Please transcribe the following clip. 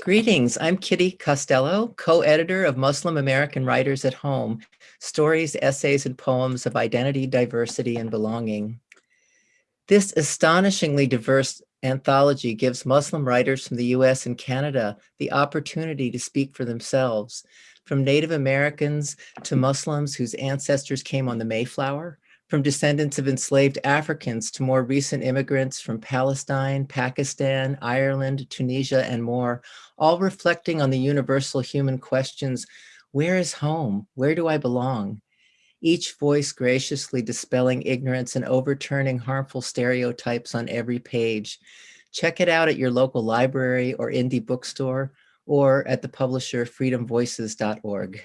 Greetings, I'm Kitty Costello, co-editor of Muslim American Writers at Home, Stories, Essays, and Poems of Identity, Diversity, and Belonging. This astonishingly diverse anthology gives Muslim writers from the US and Canada the opportunity to speak for themselves, from Native Americans to Muslims whose ancestors came on the Mayflower, from descendants of enslaved Africans to more recent immigrants from Palestine, Pakistan, Ireland, Tunisia, and more, all reflecting on the universal human questions, where is home? Where do I belong? Each voice graciously dispelling ignorance and overturning harmful stereotypes on every page. Check it out at your local library or indie bookstore or at the publisher freedomvoices.org.